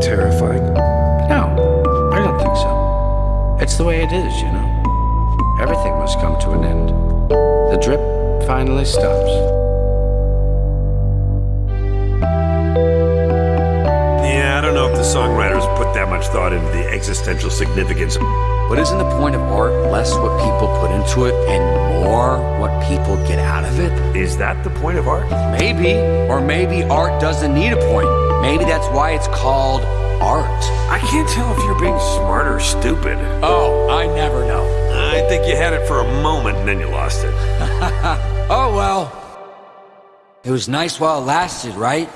terrifying? No, I don't think so. It's the way it is, you know. Everything must come to an end. The drip finally stops. Yeah, I don't know if the songwriters put that much thought into the existential significance. But isn't the point of art less what people put into it and more what people get out of it? Is that the point of art? Maybe. Or maybe art doesn't need a point. Maybe that's why it's called art. I can't tell if you're being smart or stupid. Oh, I never know. I think you had it for a moment and then you lost it. Oh well. It was nice while it lasted, right?